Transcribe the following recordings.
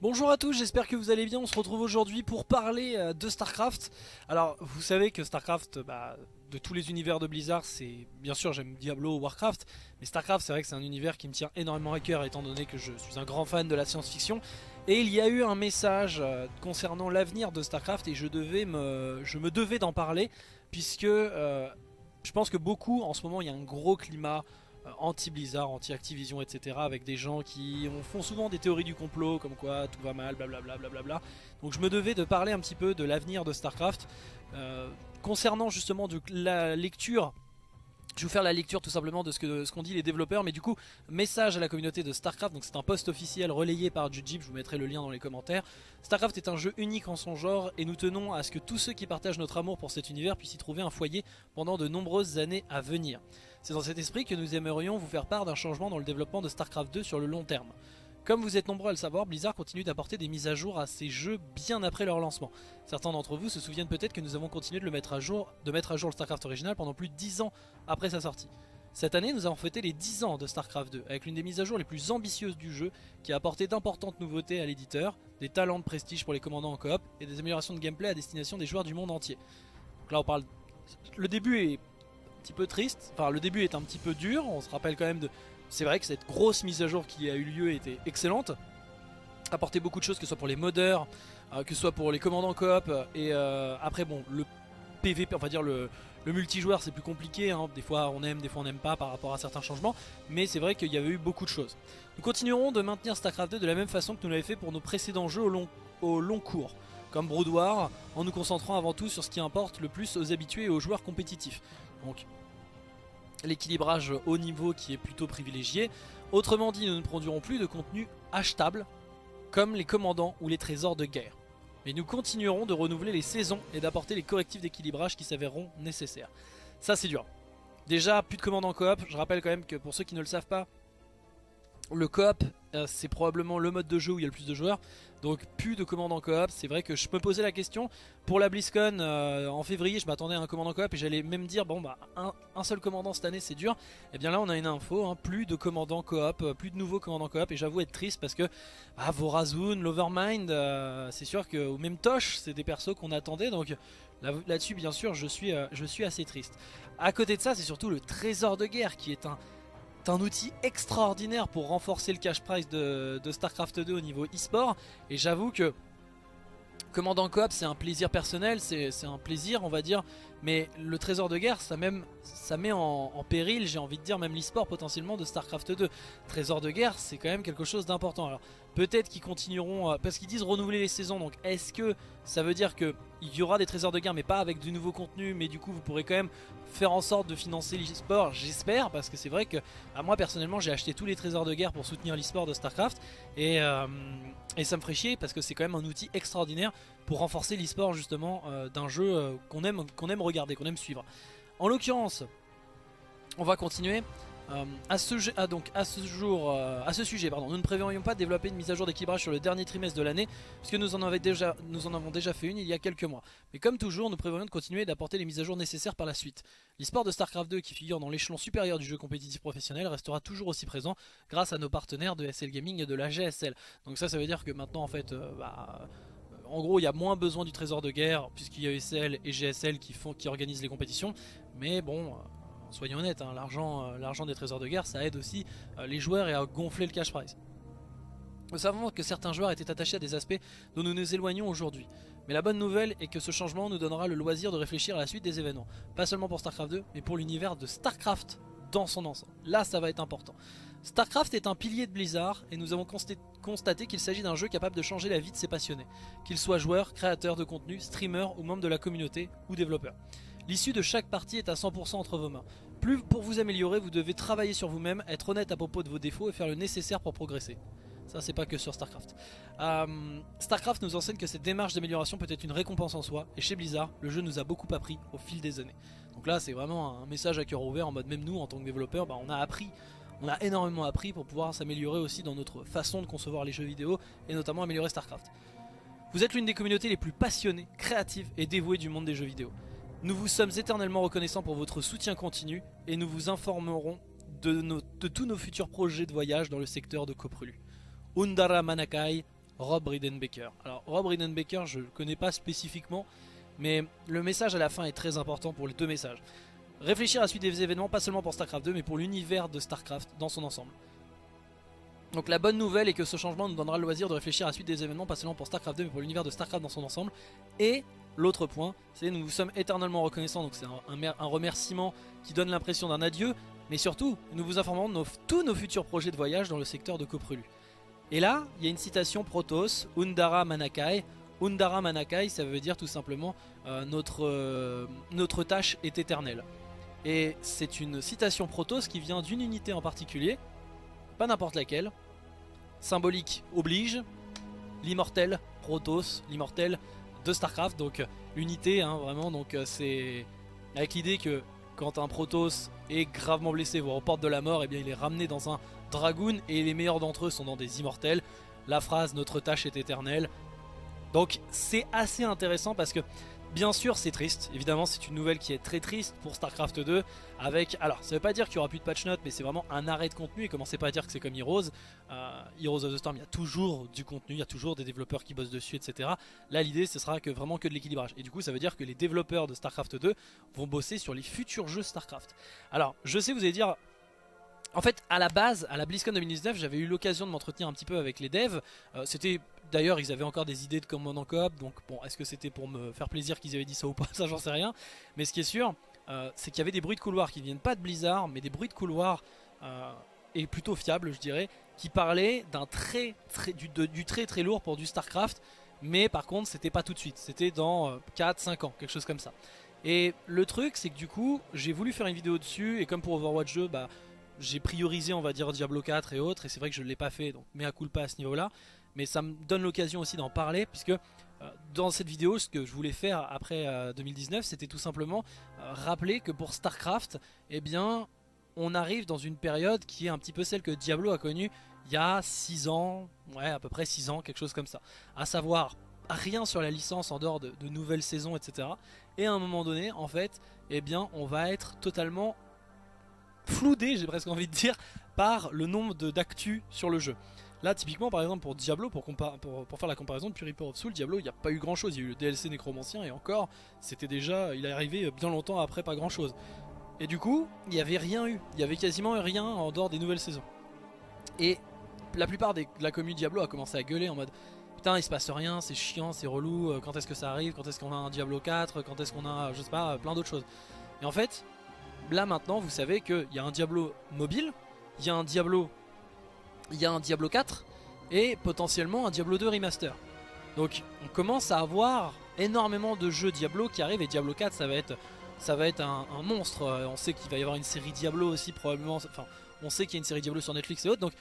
Bonjour à tous, j'espère que vous allez bien, on se retrouve aujourd'hui pour parler euh, de Starcraft. Alors vous savez que Starcraft, bah, de tous les univers de Blizzard, c'est bien sûr j'aime Diablo ou Warcraft, mais Starcraft c'est vrai que c'est un univers qui me tient énormément à cœur étant donné que je suis un grand fan de la science-fiction. Et il y a eu un message euh, concernant l'avenir de Starcraft et je, devais me, je me devais d'en parler puisque euh, je pense que beaucoup en ce moment il y a un gros climat anti-Blizzard, anti-Activision, etc. Avec des gens qui font souvent des théories du complot, comme quoi tout va mal, blablabla. Bla Donc je me devais de parler un petit peu de l'avenir de StarCraft. Euh, concernant justement la lecture je vais vous faire la lecture tout simplement de ce qu'ont dit les développeurs, mais du coup, message à la communauté de StarCraft, donc c'est un post officiel relayé par Jujib, je vous mettrai le lien dans les commentaires. StarCraft est un jeu unique en son genre et nous tenons à ce que tous ceux qui partagent notre amour pour cet univers puissent y trouver un foyer pendant de nombreuses années à venir. C'est dans cet esprit que nous aimerions vous faire part d'un changement dans le développement de StarCraft 2 sur le long terme. Comme vous êtes nombreux à le savoir, Blizzard continue d'apporter des mises à jour à ses jeux bien après leur lancement. Certains d'entre vous se souviennent peut-être que nous avons continué de, mettre à jour, de mettre à jour le StarCraft original pendant plus de 10 ans après sa sortie. Cette année, nous avons fêté les 10 ans de StarCraft 2, avec l'une des mises à jour les plus ambitieuses du jeu, qui a apporté d'importantes nouveautés à l'éditeur, des talents de prestige pour les commandants en coop, et des améliorations de gameplay à destination des joueurs du monde entier. Donc là on parle... Le début est petit peu triste, enfin le début est un petit peu dur, on se rappelle quand même de c'est vrai que cette grosse mise à jour qui a eu lieu était excellente. Apporté beaucoup de choses, que ce soit pour les modeurs, euh, que ce soit pour les commandants coop. Et euh, après, bon, le PVP, on va dire le, multijoueur, c'est plus compliqué. Hein. Des fois on aime, des fois on n'aime pas par rapport à certains changements. Mais c'est vrai qu'il y avait eu beaucoup de choses. Nous continuerons de maintenir StarCraft 2 de la même façon que nous l'avons fait pour nos précédents jeux au long, au long cours comme Brood War, en nous concentrant avant tout sur ce qui importe le plus aux habitués et aux joueurs compétitifs. Donc l'équilibrage haut niveau qui est plutôt privilégié. Autrement dit, nous ne produirons plus de contenu achetable comme les commandants ou les trésors de guerre. Mais nous continuerons de renouveler les saisons et d'apporter les correctifs d'équilibrage qui s'avéreront nécessaires. Ça c'est dur. Déjà, plus de commandants coop. Je rappelle quand même que pour ceux qui ne le savent pas, le coop c'est probablement le mode de jeu où il y a le plus de joueurs. Donc plus de commandants coop, c'est vrai que je me posais la question. Pour la BlizzCon euh, en février je m'attendais à un commandant coop et j'allais même dire bon bah un, seul commandant cette année c'est dur. Et eh bien là on a une info, hein, plus de commandants coop, euh, plus de nouveaux commandants coop et j'avoue être triste parce que bah, l'Overmind, c'est sûr que ou même Tosh c'est des persos qu'on attendait donc là-dessus bien sûr je suis, je suis assez triste. À côté de ça c'est surtout le trésor de guerre qui est un un outil extraordinaire pour renforcer le cash price de, StarCraft 2 au niveau e-sport. Et j'avoue que Commandant Coop c'est un plaisir personnel, c'est un plaisir on va dire, mais le trésor de guerre ça, même, ça met en, péril, j'ai envie de dire, même l'e-sport potentiellement de StarCraft 2. Trésor de guerre c'est quand même quelque chose d'important. Peut-être qu'ils continueront, parce qu'ils disent renouveler les saisons, donc est-ce que ça veut dire qu'il y aura des trésors de guerre mais pas avec du nouveau contenu, mais du coup vous pourrez quand même faire en sorte de financer l'e-sport, j'espère, parce que c'est vrai que moi personnellement j'ai acheté tous les trésors de guerre pour soutenir l'e-sport de StarCraft, et, euh, et ça me ferait chier parce que c'est quand même un outil extraordinaire pour renforcer l'e-sport justement euh, d'un jeu euh, qu'on aime, qu'on aime regarder, qu'on aime suivre. En l'occurrence, on va continuer. Euh, à, ce, ah, jour, à ce sujet, pardon, nous ne prévoyons pas de développer une mise à jour d'équilibrage sur le dernier trimestre de l'année, puisque nous en, avons déjà fait une il y a quelques mois. Mais comme toujours, nous prévoyons de continuer d'apporter les mises à jour nécessaires par la suite. L'e-sport de StarCraft 2, qui figure dans l'échelon supérieur du jeu compétitif professionnel, restera toujours aussi présent grâce à nos partenaires de SL Gaming et de la GSL. Donc ça, ça veut dire que maintenant, en fait, bah, en gros, il y a moins besoin du trésor de guerre, puisqu'il y a ESL et GSL qui, organisent les compétitions. Mais bon, euh, soyons honnêtes, hein, euh, l'argent des trésors de guerre, ça aide aussi euh, les joueurs et à gonfler le cash prize. Nous savons que certains joueurs étaient attachés à des aspects dont nous nous éloignons aujourd'hui. Mais la bonne nouvelle est que ce changement nous donnera le loisir de réfléchir à la suite des événements. Pas seulement pour StarCraft 2, mais pour l'univers de StarCraft dans son ensemble. Là, ça va être important. StarCraft est un pilier de Blizzard et nous avons constaté qu'il s'agit d'un jeu capable de changer la vie de ses passionnés, qu'ils soient joueurs, créateurs de contenu, streamers ou membres de la communauté ou développeurs. L'issue de chaque partie est à 100% entre vos mains. Plus pour vous améliorer, vous devez travailler sur vous-même, être honnête à propos de vos défauts et faire le nécessaire pour progresser. Ça c'est pas que sur Starcraft. Euh, Starcraft nous enseigne que cette démarche d'amélioration peut être une récompense en soi, et chez Blizzard, le jeu nous a beaucoup appris au fil des années. Donc là c'est vraiment un message à cœur ouvert en mode même nous en tant que développeurs, bah, on a appris on a énormément appris pour pouvoir s'améliorer aussi dans notre façon de concevoir les jeux vidéo et notamment améliorer StarCraft. Vous êtes l'une des communautés les plus passionnées, créatives et dévouées du monde des jeux vidéo. Nous vous sommes éternellement reconnaissants pour votre soutien continu et nous vous informerons de, tous nos futurs projets de voyage dans le secteur de Koprulu. Undara Manakai, Rob Ridenbaker. Alors Rob Ridenbaker, je le connais pas spécifiquement, mais le message à la fin est très important pour les deux messages. Réfléchir à la suite des événements, pas seulement pour StarCraft 2, mais pour l'univers de StarCraft dans son ensemble. Donc la bonne nouvelle est que ce changement nous donnera le loisir de réfléchir à la suite des événements, pas seulement pour StarCraft 2, mais pour l'univers de StarCraft dans son ensemble. Et l'autre point, c'est nous vous sommes éternellement reconnaissants, donc c'est un, remerciement qui donne l'impression d'un adieu, mais surtout, nous vous informons de tous nos futurs projets de voyage dans le secteur de Coprulu. Et là, il y a une citation Protoss, Undara Manakai. Undara Manakai, ça veut dire tout simplement euh, notre, euh, notre tâche est éternelle. Et c'est une citation Protoss qui vient d'une unité en particulier, pas n'importe laquelle. Symbolique oblige, l'immortel Protoss, l'immortel de Starcraft, donc unité hein, vraiment, donc euh, c'est avec l'idée que quand un Protoss est gravement blessé, voire aux portes de la mort, et eh bien il est ramené dans un Dragoon et les meilleurs d'entre eux sont dans des immortels. La phrase notre tâche est éternelle. Donc c'est assez intéressant parce que bien sûr c'est triste, évidemment c'est une nouvelle qui est très triste pour Starcraft 2 avec, alors ça veut pas dire qu'il y aura plus de patch notes mais c'est vraiment un arrêt de contenu et commencez pas à dire que c'est comme Heroes, euh, Heroes of the Storm il y a toujours du contenu, il y a toujours des développeurs qui bossent dessus etc. Là l'idée ce sera que vraiment que de l'équilibrage et du coup ça veut dire que les développeurs de Starcraft 2 vont bosser sur les futurs jeux Starcraft. Alors je sais vous allez dire en fait, à la base, à la BlizzCon 2019, j'avais eu l'occasion de m'entretenir un petit peu avec les devs. Euh, c'était D'ailleurs, ils avaient encore des idées de commande en coop, donc bon, est-ce que c'était pour me faire plaisir qu'ils avaient dit ça ou pas? Ça, j'en sais rien. Mais ce qui est sûr, euh, c'est qu'il y avait des bruits de couloir qui viennent pas de Blizzard, mais des bruits de couloir euh, et plutôt fiables, je dirais, qui parlaient d'un très, très du, du, très très lourd pour du Starcraft. Mais par contre, c'était pas tout de suite. C'était dans 4-5 ans, quelque chose comme ça. Et le truc, c'est que du coup, j'ai voulu faire une vidéo dessus, et comme pour Overwatch 2, bah j'ai priorisé on va dire Diablo 4 et autres et c'est vrai que je ne l'ai pas fait donc mea culpa à ce niveau là mais ça me donne l'occasion aussi d'en parler puisque euh, dans cette vidéo ce que je voulais faire après 2019 euh, c'était tout simplement euh, rappeler que pour Starcraft eh bien on arrive dans une période qui est un petit peu celle que Diablo a connue il y a 6 ans, ouais à peu près 6 ans, quelque chose comme ça. À savoir rien sur la licence en dehors de, de nouvelles saisons etc. Et à un moment donné en fait eh bien on va être totalement floudé, j'ai presque envie de dire, par le nombre d'actu sur le jeu. Là, typiquement, par exemple, pour Diablo, pour, faire la comparaison depuis Reaper of Soul, Diablo, il n'y a pas eu grand chose. Il y a eu le DLC Nécromancien et encore, c'était déjà, il est arrivé bien longtemps après, pas grand chose. Et du coup, il n'y avait rien eu. Il y avait quasiment rien en dehors des nouvelles saisons. Et la plupart de la commune Diablo a commencé à gueuler en mode Putain, il se passe rien, c'est chiant, c'est relou, euh, quand est-ce que ça arrive, quand est-ce qu'on a un Diablo 4, quand est-ce qu'on a, je sais pas, plein d'autres choses. Et en fait, là maintenant vous savez qu'il y a un Diablo mobile, il y a un Diablo, il y a un Diablo 4 et potentiellement un Diablo 2 remaster. Donc on commence à avoir énormément de jeux Diablo qui arrivent et Diablo 4 ça va être, ça va être un, monstre. On sait qu'il va y avoir une série Diablo aussi probablement, enfin on sait qu'il y a une série Diablo sur Netflix et autres. Donc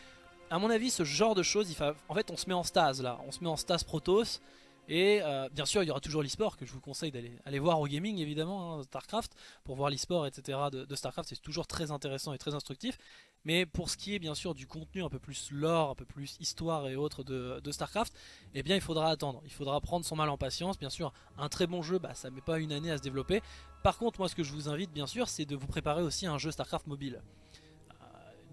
à mon avis ce genre de choses, il en fait on se met en stase là, on se met en stase Protoss et euh, bien sûr, il y aura toujours l'e-sport que je vous conseille d'aller aller voir au gaming évidemment, hein, StarCraft, pour voir l'e-sport, etc. de, StarCraft, c'est toujours très intéressant et très instructif. Mais pour ce qui est bien sûr du contenu un peu plus lore, un peu plus histoire et autres de, StarCraft, eh bien il faudra attendre. Il faudra prendre son mal en patience. Bien sûr, un très bon jeu, bah, ça met pas une année à se développer. Par contre, moi ce que je vous invite bien sûr, c'est de vous préparer aussi un jeu StarCraft mobile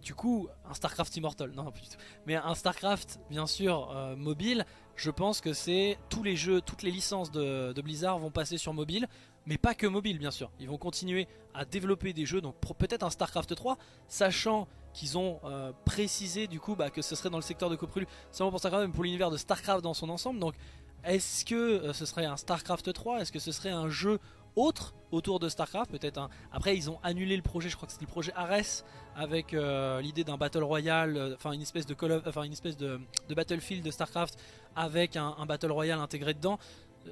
du coup, un StarCraft Immortal, non, plus du tout. Mais un StarCraft, bien sûr, euh, mobile, je pense que c'est tous les jeux, toutes les licences de, Blizzard vont passer sur mobile, mais pas que mobile, bien sûr. Ils vont continuer à développer des jeux, donc peut-être un StarCraft 3, sachant qu'ils ont euh, précisé du coup bah, que ce serait dans le secteur de Coprulu, seulement pour StarCraft, mais pour l'univers de StarCraft dans son ensemble. Donc, est-ce que euh, ce serait un StarCraft 3 Est-ce que ce serait un jeu autre autour de StarCraft, peut-être un... Après ils ont annulé le projet, je crois que c'était le projet Ares avec euh, l'idée d'un Battle Royale, euh, enfin une espèce de Call enfin Battlefield de StarCraft avec un, Battle Royale intégré dedans. Euh,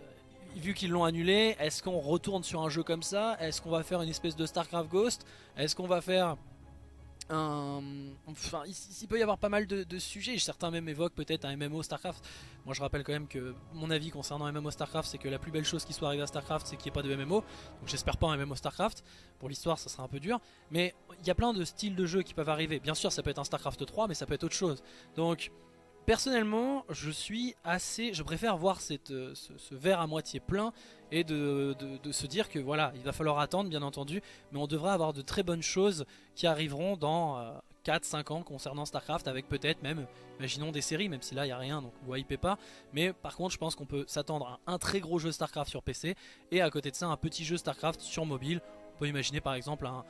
vu qu'ils l'ont annulé, est-ce qu'on retourne sur un jeu comme ça? Est-ce qu'on va faire une espèce de StarCraft Ghost? Est-ce qu'on va faire enfin, il, peut y avoir pas mal de, sujets. Certains même évoquent peut-être un MMO StarCraft. Moi, je rappelle quand même que mon avis concernant MMO StarCraft, c'est que la plus belle chose qui soit arrivée à StarCraft, c'est qu'il n'y ait pas de MMO. Donc, j'espère pas un MMO StarCraft. Pour l'histoire, ça sera un peu dur. Mais il y a plein de styles de jeux qui peuvent arriver. Bien sûr, ça peut être un StarCraft 3, mais ça peut être autre chose. Donc, Personnellement, je suis assez, je préfère voir euh, ce, verre à moitié plein et de, se dire que voilà, il va falloir attendre bien entendu, mais on devrait avoir de très bonnes choses qui arriveront dans 4-5 ans concernant StarCraft avec peut-être même, imaginons des séries, même si là il n'y a rien donc vous hypez pas. Mais par contre je pense qu'on peut s'attendre à un très gros jeu StarCraft sur PC et à côté de ça un petit jeu StarCraft sur mobile. On peut imaginer par exemple un,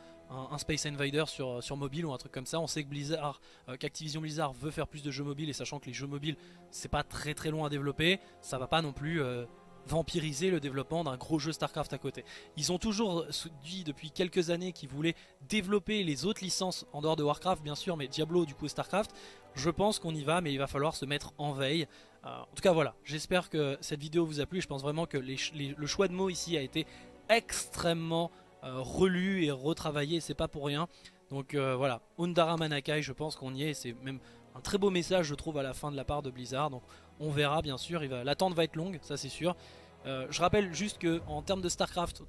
Space Invader sur, sur mobile ou un truc comme ça. On sait que Blizzard, euh, qu'Activision Blizzard veut faire plus de jeux mobiles et sachant que les jeux mobiles c'est pas très très long à développer, ça va pas non plus... Euh, vampiriser le développement d'un gros jeu StarCraft à côté. Ils ont toujours dit depuis quelques années qu'ils voulaient développer les autres licences en dehors de Warcraft bien sûr, mais Diablo du coup StarCraft. Je pense qu'on y va, mais il va falloir se mettre en veille. Euh, en tout cas voilà, j'espère que cette vidéo vous a plu. Je pense vraiment que le choix de mots ici a été extrêmement euh, relu et retravaillé, c'est pas pour rien. Donc euh, voilà, Undara Manakai, je pense qu'on y est, c'est même un très beau message je trouve à la fin de la part de Blizzard. Donc on verra bien sûr, l'attente va être longue, ça c'est sûr. Euh, je rappelle juste que en termes de Starcraft,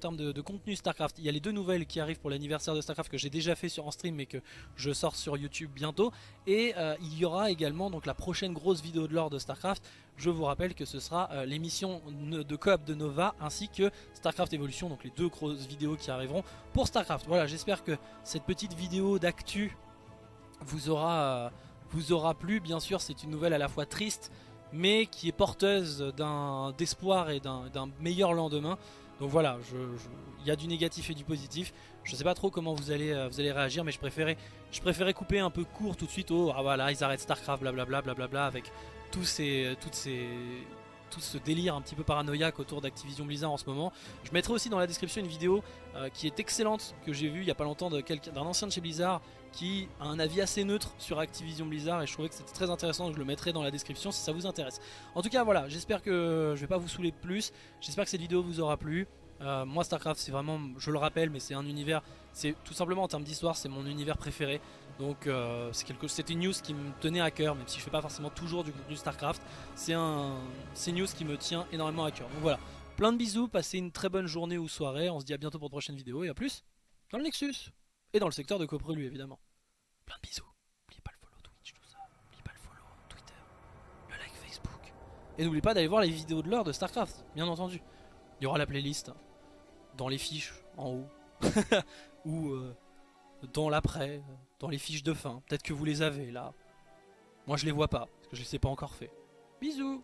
contenu Starcraft, il y a les deux nouvelles qui arrivent pour l'anniversaire de Starcraft que j'ai déjà fait sur en stream mais que je sors sur YouTube bientôt. Et euh, il y aura également donc la prochaine grosse vidéo de l'or de Starcraft. Je vous rappelle que ce sera euh, l'émission de coop de Nova ainsi que Starcraft Evolution, donc les deux grosses vidéos qui arriveront pour Starcraft. Voilà, j'espère que cette petite vidéo d'actu vous aura plu. Bien sûr, c'est une nouvelle à la fois triste mais qui est porteuse d'espoir et d'un meilleur lendemain. Donc voilà, il y a du négatif et du positif. Je sais pas trop comment vous allez, euh, vous allez réagir, mais je préférais, je couper un peu court tout de suite au ah voilà, ils arrêtent StarCraft, blablabla, blablabla, avec tous ces, toutes ces, tout ce délire un petit peu paranoïaque autour d'Activision Blizzard en ce moment. Je mettrai aussi dans la description une vidéo euh, qui est excellente, que j'ai vue il y a pas longtemps d'un ancien de chez Blizzard qui a un avis assez neutre sur Activision Blizzard et je trouvais que c'était très intéressant, je le mettrai dans la description si ça vous intéresse. En tout cas voilà, j'espère que je vais pas vous saouler plus, j'espère que cette vidéo vous aura plu. Euh, moi Starcraft c'est vraiment, je le rappelle, mais c'est un univers, c'est tout simplement en termes d'histoire, c'est mon univers préféré. Donc euh, c'était une news qui me tenait à cœur, même si je fais pas forcément toujours du contenu Starcraft. C'est un, une news qui me tient énormément à cœur. Donc voilà, plein de bisous, passez une très bonne journée ou soirée. On se dit à bientôt pour une prochaine vidéo et à plus dans le Nexus et dans le secteur de Coprelu évidemment. Plein de bisous. N'oubliez pas le follow Twitch, tout ça. N'oubliez pas le follow Twitter, le like Facebook. Et n'oubliez pas d'aller voir les vidéos de l'heure de Starcraft, bien entendu. Il y aura la playlist dans les fiches en haut ou euh, dans l'après, dans les fiches de fin. Peut-être que vous les avez là. Moi je les vois pas, parce que je les ai pas encore fait. Bisous